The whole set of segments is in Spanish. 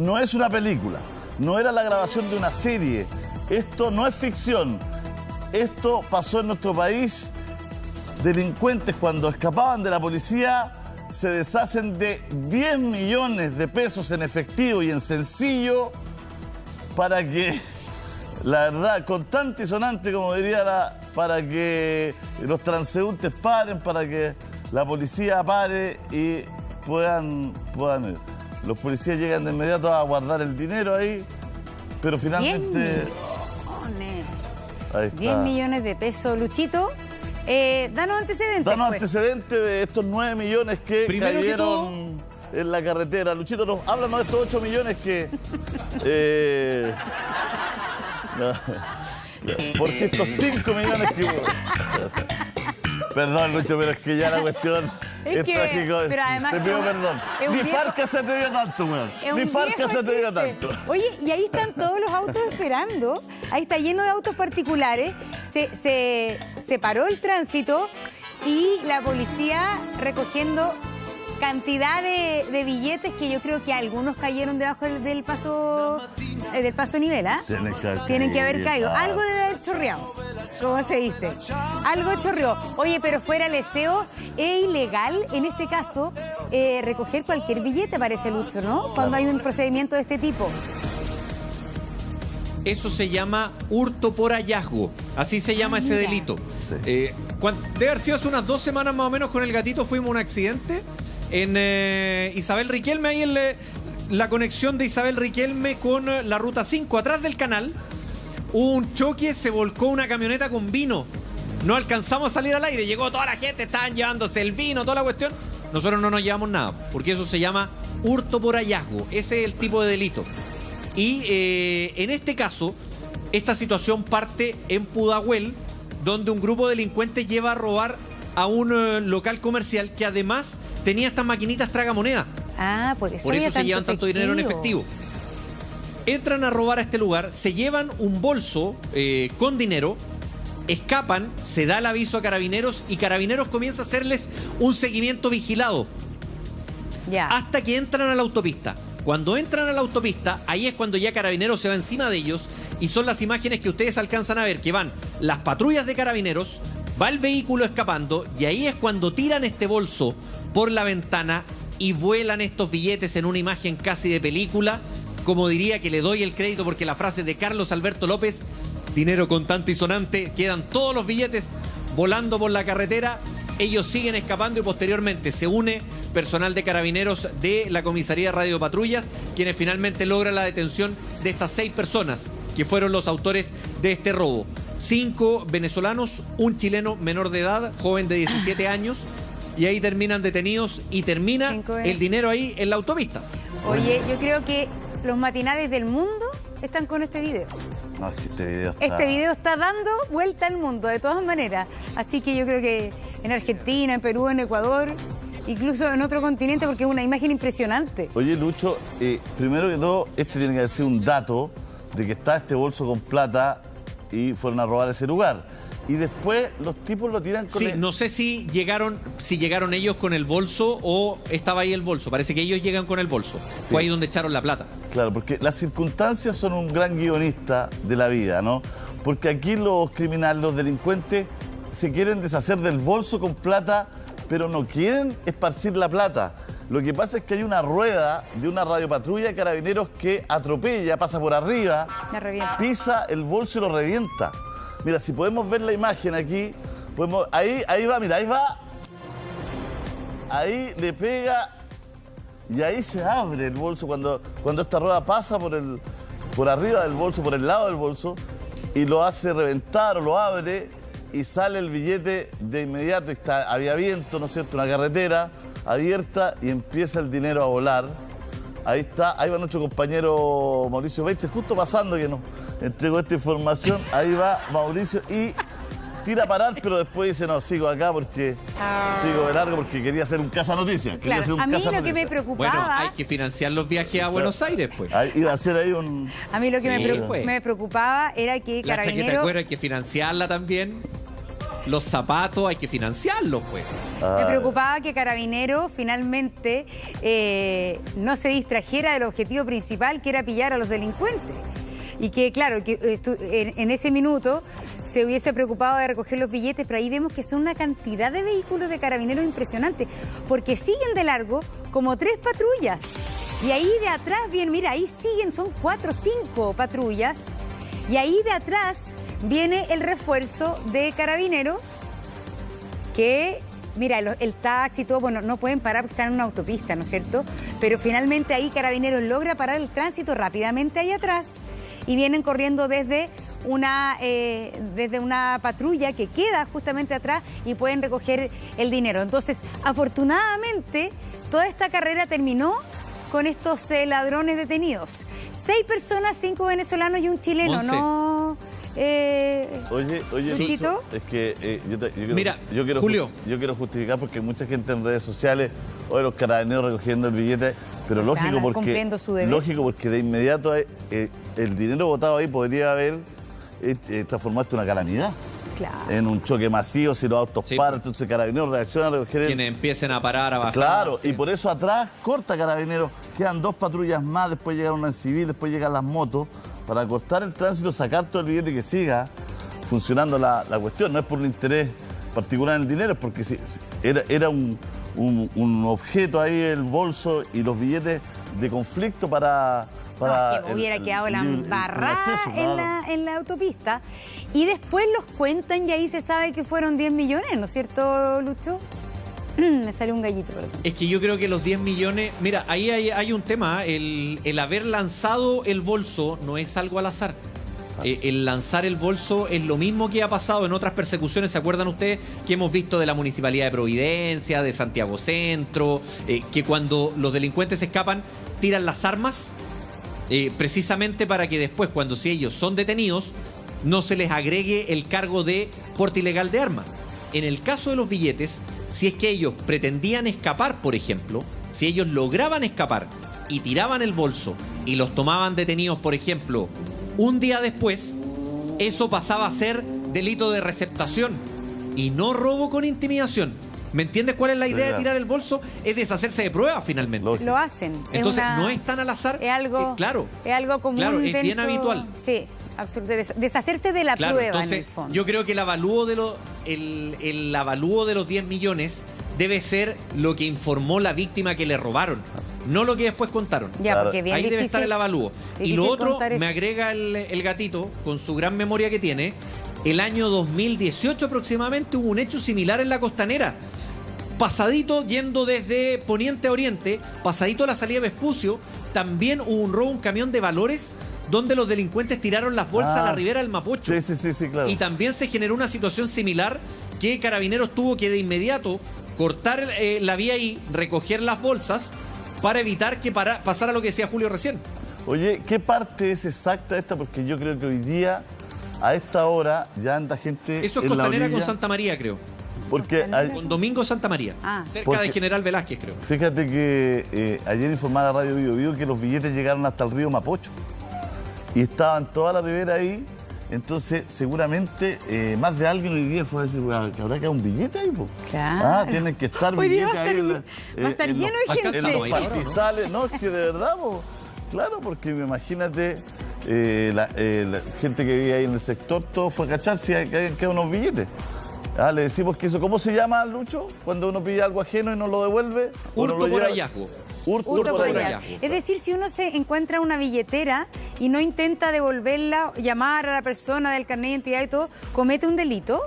no es una película, no era la grabación de una serie, esto no es ficción, esto pasó en nuestro país. Delincuentes cuando escapaban de la policía se deshacen de 10 millones de pesos en efectivo y en sencillo para que, la verdad, contante y sonante, como diría la, para que los transeúntes paren, para que la policía pare y puedan, puedan ir. Los policías llegan de inmediato a guardar el dinero ahí, pero finalmente... 10 millones de pesos, Luchito. Eh, danos antecedentes. Danos pues. antecedentes de estos 9 millones que cayeron en la carretera. Luchito, nos, háblanos de estos 8 millones que... eh, porque estos 5 millones que... Perdón, Lucho, pero es que ya la cuestión es, Es que- trágico. pero además Te pido perdón. Ni Farca se atrevió tanto, weón. Ni Farca se atrevió tanto. Oye, y ahí están todos los autos esperando. Ahí está lleno de autos particulares. Se, se, se paró el tránsito y la policía recogiendo cantidad de, de billetes que yo creo que algunos cayeron debajo del, del paso eh, del paso nivel, ¿ah? Tienen que haber Tienen que haber caído. Algo debe haber chorreado, como se dice. Algo chorreó. Oye, pero fuera el deseo, es ilegal en este caso eh, recoger cualquier billete, parece Lucho, ¿no? Cuando hay un procedimiento de este tipo. Eso se llama hurto por hallazgo. Así se llama ese mira. delito. Sí. Eh, debe haber sido hace unas dos semanas más o menos con el gatito. Fuimos a un accidente en eh, Isabel Riquelme, ahí en la conexión de Isabel Riquelme con eh, la ruta 5, atrás del canal. Hubo un choque, se volcó una camioneta con vino. No alcanzamos a salir al aire. Llegó toda la gente, estaban llevándose el vino, toda la cuestión. Nosotros no nos llevamos nada, porque eso se llama hurto por hallazgo. Ese es el tipo de delito. Y eh, en este caso, esta situación parte en Pudahuel, donde un grupo de delincuentes lleva a robar a un eh, local comercial que además tenía estas maquinitas tragamonedas. Ah, por eso, Por eso se llevan tanto dinero en efectivo. Entran a robar a este lugar, se llevan un bolso eh, con dinero, escapan, se da el aviso a carabineros y carabineros comienza a hacerles un seguimiento vigilado Ya. hasta que entran a la autopista. Cuando entran a la autopista, ahí es cuando ya Carabineros se va encima de ellos y son las imágenes que ustedes alcanzan a ver, que van las patrullas de Carabineros, va el vehículo escapando y ahí es cuando tiran este bolso por la ventana y vuelan estos billetes en una imagen casi de película. Como diría que le doy el crédito porque la frase de Carlos Alberto López, dinero contante y sonante, quedan todos los billetes volando por la carretera ellos siguen escapando y posteriormente se une personal de carabineros de la comisaría Radio Patrullas, quienes finalmente logran la detención de estas seis personas que fueron los autores de este robo. Cinco venezolanos, un chileno menor de edad, joven de 17 años, y ahí terminan detenidos y termina el dinero ahí en la autopista. Oye, yo creo que los matinales del mundo están con este video. No, es que este video está... Este video está dando vuelta al mundo, de todas maneras. Así que yo creo que en Argentina, en Perú, en Ecuador, incluso en otro continente, porque es una imagen impresionante. Oye, Lucho, eh, primero que todo, este tiene que haber sido un dato de que está este bolso con plata y fueron a robar ese lugar. Y después los tipos lo tiran con Sí, el- no sé si llegaron, si llegaron ellos con el bolso o estaba ahí el bolso. Parece que ellos llegan con el bolso. Sí. Fue ahí donde echaron la plata. Claro, porque las circunstancias son un gran guionista de la vida, ¿no? Porque aquí los criminales, los delincuentes, se quieren deshacer del bolso con plata, pero no quieren esparcir la plata. Lo que pasa es que hay una rueda de una radiopatrulla de carabineros que atropella, pasa por arriba, pisa el bolso y lo revienta. Mira, si podemos ver la imagen aquí, podemos, ahí, ahí va, mira, ahí va. Ahí le pega y ahí se abre el bolso cuando, cuando esta rueda pasa por, el, por arriba del bolso, por el lado del bolso, y lo hace reventar o lo abre y sale el billete de inmediato. Está, había viento, ¿no es cierto? Una carretera abierta y empieza el dinero a volar. Ahí está, ahí va nuestro compañero Mauricio Beche, justo pasando que nos entregó esta información. Ahí va Mauricio y tira a parar, pero después dice, no, sigo acá porque sigo de largo porque quería hacer un casa noticias. Quería Claro, hacer un a mí casa lo que me preocupaba, Bueno, hay que financiar los viajes a Buenos Aires, pues. Ahí iba a hacer ahí un... a mí lo que me, pues. me preocupaba era que La chaqueta de cuero hay que financiarla también. los zapatos hay que financiarlos, pues. Me preocupaba que Carabinero finalmente eh, no se distrajera del objetivo principal, que era pillar a los delincuentes. Y que, claro, que en, en ese minuto se hubiese preocupado de recoger los billetes, pero ahí vemos que son una cantidad de vehículos de carabineros impresionante, porque siguen de largo como tres patrullas. Y ahí de atrás, bien, mira, ahí siguen, son cuatro cinco patrullas. Y ahí de atrás viene el refuerzo de carabinero que mira, el, taxi y todo, bueno, no pueden parar porque están en una autopista, ¿no es cierto? Pero finalmente ahí Carabineros logra parar el tránsito rápidamente ahí atrás y vienen corriendo desde una, eh, desde una patrulla que queda justamente atrás y pueden recoger el dinero. Entonces, afortunadamente, toda esta carrera terminó con estos eh, ladrones detenidos. Seis personas, cinco venezolanos y un chileno, ¿no? Eh, oye, oye, es que eh, yo, quiero, Mira, yo quiero, Julio. yo quiero justificar porque mucha gente en redes sociales, oye, los carabineros recogiendo el billete, pero lógico porque, lógico porque de inmediato eh, el dinero votado ahí podría haber transformado en una calamidad. Claro. En un choque masivo, si los autos paran, entonces carabineros reaccionan a recoger el... Quienes empiecen a parar, a bajar. Claro, y por eso atrás corta carabineros, quedan dos patrullas más, después llega una en civil, después llegan las motos para cortar el tránsito, sacar todo el billete y que siga funcionando la, cuestión. No es por un interés particular en el dinero, porque si, era, era un, objeto ahí, el bolso y los billetes de conflicto para... para que hubiera quedado la embarrada en, la, autopista. Y después los cuentan y ahí se sabe que fueron 10 millones, ¿no es cierto, Lucho? Me sale un gallito, perdón. Es que yo creo que los 10 millones. Mira, ahí hay, un tema. El, haber lanzado el bolso no es algo al azar. Ah. Eh, el lanzar el bolso es lo mismo que ha pasado en otras persecuciones. ¿Se acuerdan ustedes que hemos visto de la Municipalidad de Providencia, de Santiago Centro? Eh, que cuando los delincuentes escapan, tiran las armas eh, precisamente para que después, cuando si ellos son detenidos, no se les agregue el cargo de porte ilegal de arma. En el caso de los billetes, si es que ellos pretendían escapar, por ejemplo, si ellos lograban escapar y tiraban el bolso y los tomaban detenidos, por ejemplo, un día después, eso pasaba a ser delito de receptación y no robo con intimidación. ¿Me entiendes cuál es la idea de tirar el bolso? Es deshacerse de pruebas finalmente. Lo hacen. Entonces, no es tan al azar. Es algo, eh, claro. Es algo común. Claro, es bien habitual. Sí. Absolutamente. Deshacerse de la prueba en el fondo. Yo creo que el avalúo de los, el, avalúo de los 10 millones debe ser lo que informó la víctima que le robaron. No lo que después contaron. Ahí debe estar el avalúo. Y lo otro, me agrega el, el gatito, con su gran memoria que tiene, el año 2018 aproximadamente hubo un hecho similar en la costanera. Pasadito, yendo desde Poniente a Oriente, pasadito a la salida de Vespucio, también hubo un robo, un camión de valores donde los delincuentes tiraron las bolsas a la ah. ribera del Mapocho. Sí, sí, sí, sí, claro. Y también se generó una situación similar que Carabineros tuvo que de inmediato cortar eh, la vía y recoger las bolsas para evitar que pasara lo que decía Julio recién. Oye, ¿qué parte es exacta esta? Porque yo creo que hoy día, a esta hora, ya anda gente. Eso es Costanera con Santa María, creo. Porque con Domingo Santa María, ah. cerca de General Velázquez, creo. Fíjate que eh, ayer informaba Radio Vivo Vivo que los billetes llegaron hasta el río Mapocho y estaban toda la ribera ahí. Entonces, seguramente, eh, más de alguien hoy día fue a decir, que habrá que un billete ahí, pues. Claro. Ah, tienen que estar billetes ahí. En va a estar lleno de gente. En los pastizales, no, es que de verdad, pues. Claro, porque imagínate, eh, la, gente que vive ahí en el sector, todo fue a cachar si hay, que unos billetes. Ah, le decimos que eso, ¿cómo se llama, Lucho? Cuando uno pide algo ajeno y no lo devuelve. Hurto lo por hallazgo. Hurto, por Es decir, si uno se encuentra una billetera y no intenta devolverla, llamar a la persona del carnet de identidad y todo, ¿comete un delito?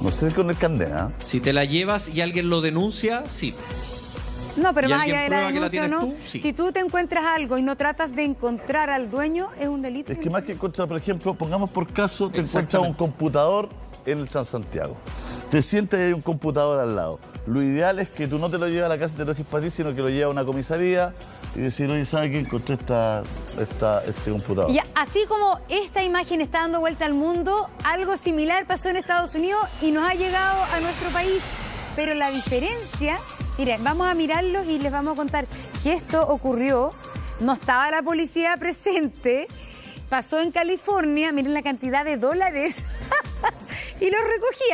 No sé si con el carnet, ¿ah? Si te la llevas y alguien lo denuncia, sí. No, pero más allá de la denuncia, ¿no? Si tú te encuentras algo y no tratas de encontrar al dueño, es un delito. Es que más que encontrar, por ejemplo, pongamos por caso, te encuentras un computador en el Transantiago. Te sientes y hay un computador al lado. Lo ideal es que tú no te lo lleves a la casa y te lo dejes para ti, sino que lo lleves a una comisaría y decir, oye, ¿sabes qué? Encontré esta, este computador. Y así como esta imagen está dando vuelta al mundo, algo similar pasó en Estados Unidos y nos ha llegado a nuestro país. Pero la diferencia, miren, vamos a mirarlos y les vamos a contar que esto ocurrió, no estaba la policía presente, pasó en California, miren la cantidad de dólares. Y los recogían.